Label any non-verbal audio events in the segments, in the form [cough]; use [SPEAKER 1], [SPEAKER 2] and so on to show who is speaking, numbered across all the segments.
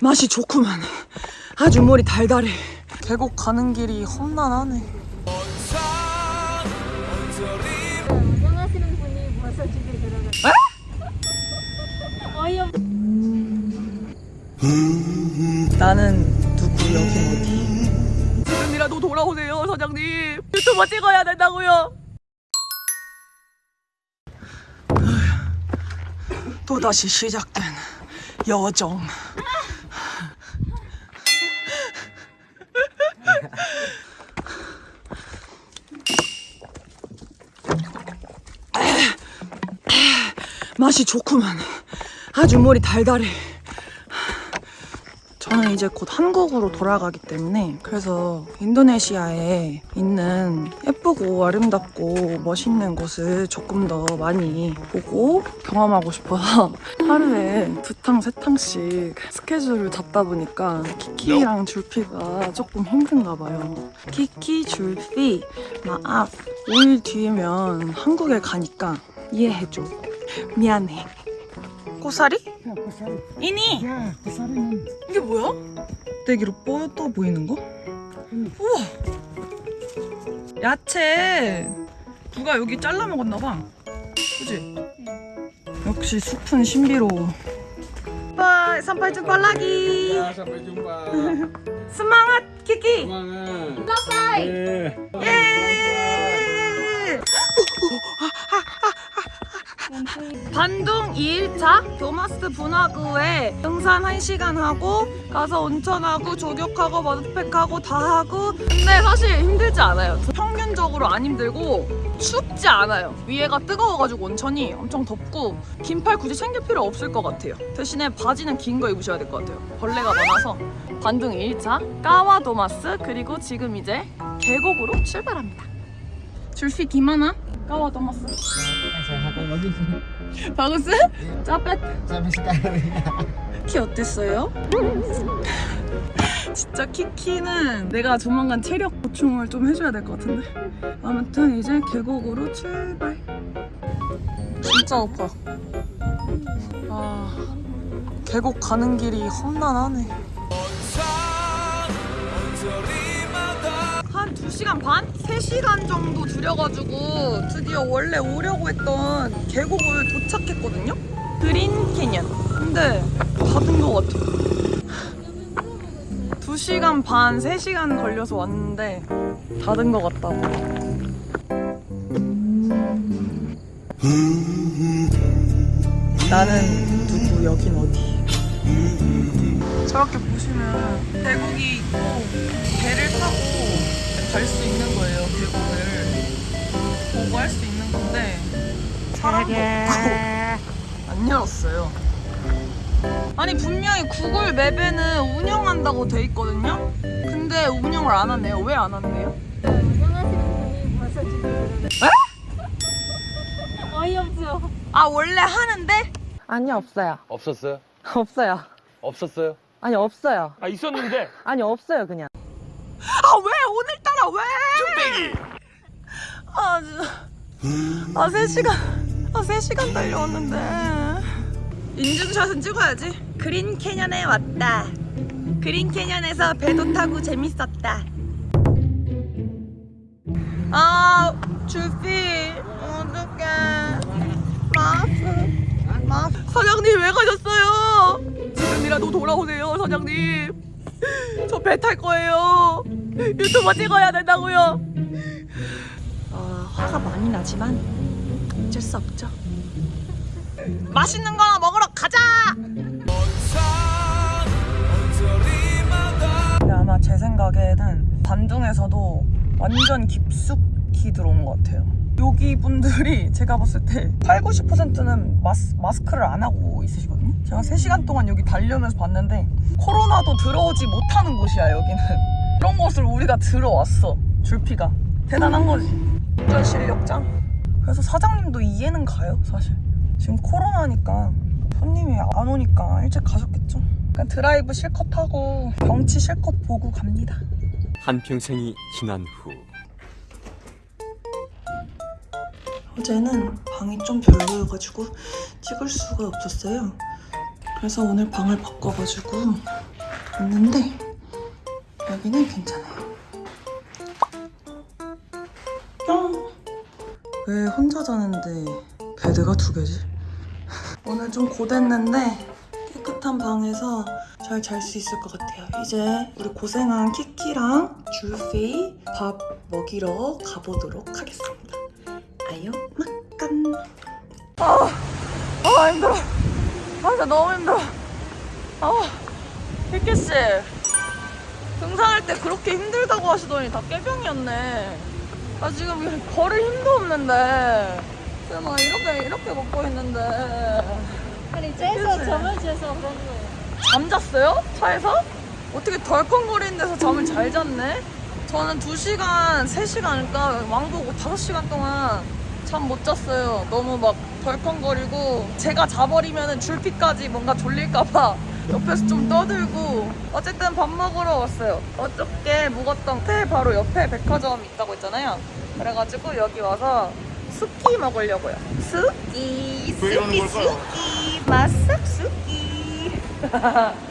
[SPEAKER 1] 맛이 좋구만. 아주 머리 달달해. 계곡 가는 길이 험난하네.
[SPEAKER 2] 운영하시는 분이 벌써 집에 들어갔어요. 어이없.
[SPEAKER 1] 나는 누구 여긴 어디? 지금이라도 돌아오세요 사장님. 유튜버 찍어야 된다고요. 또 다시 시작된 여정. 맛이 좋구만. 아주 머리 달달해. 저는 이제 곧 한국으로 돌아가기 때문에 그래서 인도네시아에 있는 예쁘고 아름답고 멋있는 곳을 조금 더 많이 보고 경험하고 싶어서 하루에 두 탕, 세 탕씩 스케줄을 잡다 보니까 키키랑 줄피가 조금 힘든가 봐요. 키키, 줄피, 마악 5일 뒤면 한국에 가니까 이해해줘. 미안해. 고사리? 이니?
[SPEAKER 3] 야, 고사리는
[SPEAKER 1] 이게 뭐야? 떼기로 뻗어 보이는 거? 우와! 야채! 누가 여기 잘라 먹었나 봐. 그지? 역시 숲은 신비로워. 빠, 삼팔중 빨라기!
[SPEAKER 3] Ya, sampai jumpa.
[SPEAKER 1] 스망핫 키키!
[SPEAKER 3] Semangat. Eh.
[SPEAKER 1] 예! 반동 2일차 도마스 분화구에 등산 1시간 하고 가서 온천하고 조격하고 머드팩하고 다 하고. 근데 사실 힘들지 않아요. 평균적으로 안 힘들고 춥지 않아요. 위에가 뜨거워가지고 온천이 엄청 덥고 긴팔 굳이 챙길 필요 없을 것 같아요. 대신에 바지는 긴 거 입으셔야 될 것 같아요. 벌레가 많아서. 반동 2일차 까와 도마스 그리고 지금 이제 계곡으로 출발합니다 줄피 기마나 까와
[SPEAKER 3] lagi.
[SPEAKER 1] 바구스?
[SPEAKER 3] sekarang.
[SPEAKER 1] 키 어땠어요? [laughs] 진짜 키키는 내가 조만간 체력 보충을 좀 해줘야 될 것 같은데 아무튼 이제 계곡으로 출발 진짜 높아 아 계곡 가는 길이 험난하네 2시간 반? 3시간 정도 들여가지고 드디어 원래 오려고 했던 계곡을 도착했거든요? 그린 캐년 근데 닫은 것 같아 2시간 반, 3시간 걸려서 왔는데 닫은 것 같다고 나는 누구 여긴 어디 저렇게 보시면 계곡이 있고 배를 타고 갈 수 있는 거예요 계곡을 보고 할 수 있는 건데 사람도 없고 [laughs] 안 열었어요 아니 분명히 구글 맵에는 운영한다고 돼 있거든요 근데 운영을 안 하네요 왜안 한대요?
[SPEAKER 2] 운영하시는 분이 벌써 집에 들어갔어요. 어이없죠.
[SPEAKER 1] 아 원래 하는데?
[SPEAKER 4] 아니요 없어요
[SPEAKER 5] 없었어요?
[SPEAKER 4] 없어요
[SPEAKER 5] 없었어요?
[SPEAKER 4] 아니 없어요
[SPEAKER 5] 아 있었는데
[SPEAKER 4] 아니 없어요 그냥
[SPEAKER 1] 아 왜? 오늘따라 왜? 쭈빼기 아 진짜 아 3시간 아 3시간 달려왔는데. 인증샷은 찍어야지. 그린 캐년에 왔다. 그린 캐년에서 배도 타고 재밌었다. 아 주피 어떡해. 마스 마스. 사장님 왜 가셨어요? 지금이라도 돌아오세요 사장님 저 배 탈 거예요. 유튜버 찍어야 된다고요. 아 화가 많이 나지만 어쩔 수 없죠. 맛있는 거나 먹으러 가자! 근데 아마 제 생각에는 반둥에서도 완전 깊숙이 들어온 것 같아요 여기 분들이 제가 봤을 때 8, 90%는 마스, 마스크를 안 하고 있으시거든요. 제가 3시간 동안 여기 달려면서 봤는데 코로나도 들어오지 못하는 곳이야 여기는. 이런 곳을 우리가 들어왔어 줄피가. 대단한 거지. 운전 실력장. 그래서 사장님도 이해는 가요 사실. 지금 코로나니까 손님이 안 오니까 일찍 가셨겠죠? 그냥 드라이브 실컷 하고 경치 실컷 보고 갑니다.
[SPEAKER 6] 한평생이 지난 후
[SPEAKER 1] 어제는 방이 좀 별로여가지고 찍을 수가 없었어요. 그래서 오늘 방을 바꿔가지고 있는데 여기는 괜찮아요. 뿅! 왜 혼자 자는데 베드가 두 개지? [laughs] 오늘 좀 고됐는데 깨끗한 방에서 잘 잘 수 있을 것 같아요. 이제 우리 고생한 키키랑 줄페이 밥 먹이러 가보도록 하겠습니다. 아유, 막간. 아, 아 힘들어. 아 진짜 너무 힘들어. 아, 키키 씨 등산할 때 그렇게 힘들다고 하시더니 다 깨병이었네. 나 지금 걸을 힘도 없는데. 막 이렇게 이렇게 먹고 있는데.
[SPEAKER 2] 아니 째서 점을 재서 그런 거예요.
[SPEAKER 1] 잠 잤어요? 차에서? 어떻게 덜컹거리는 데서 잠을 잘 잤네? 저는 2시간, 3시간, 그러니까 왕복 5시간 동안 잠 못 잤어요. 너무 막 덜컹거리고 제가 자버리면 줄피까지 뭔가 졸릴까봐 [laughs] 옆에서 좀 떠들고 어쨌든 밥 먹으러 왔어요. 어저께 묵었던 호텔 바로 옆에 백화점 있다고 했잖아요. 그래가지고 여기 와서 수키 먹으려고요. 수키, 수키, 수키, 마삭 수키. [laughs]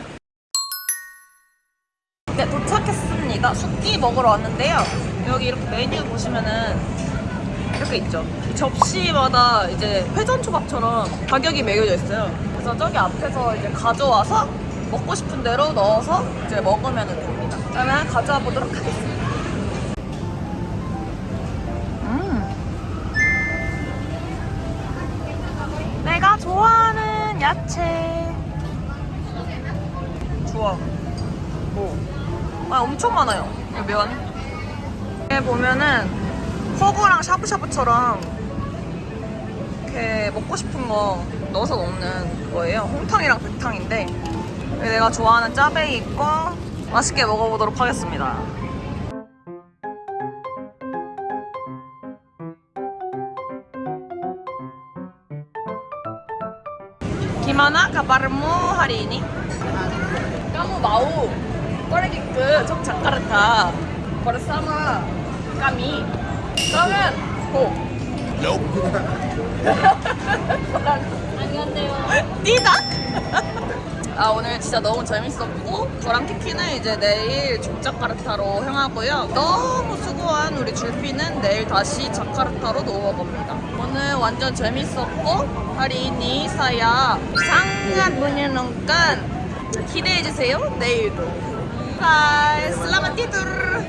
[SPEAKER 1] 네, 도착했습니다. 숙기 먹으러 왔는데요. 여기 이렇게 메뉴 보시면은 이렇게 있죠. 이 접시마다 이제 회전초밥처럼 가격이 매겨져 있어요. 그래서 저기 앞에서 이제 가져와서 먹고 싶은 대로 넣어서 이제 먹으면 됩니다. 그러면 가져와 보도록 하겠습니다. 음. 내가 좋아하는 야채. 좋아. 오. 아, 엄청 많아요. 여기 보면은 허거랑 샤브샤브처럼 이렇게 먹고 싶은 거 넣어서 먹는 거예요. 홍탕이랑 백탕인데 내가 좋아하는 짜베이 있고 맛있게 먹어보도록 하겠습니다. Hari ini? Kamu mau pergi ke Yogyakarta bersama kami? 그러면 고.
[SPEAKER 2] 안 간대요.
[SPEAKER 1] 니다. [laughs] 아 오늘 진짜 너무 재밌었고 저랑 키키는 이제 내일 족자카르타로 향하고요 너무 수고한 우리 줄피는 내일 다시 자카르타로 넘어갑니다 오늘 완전 재밌었고 ini saya sangat menyenangkan 기대해주세요 내일도 바이 슬라마 티dur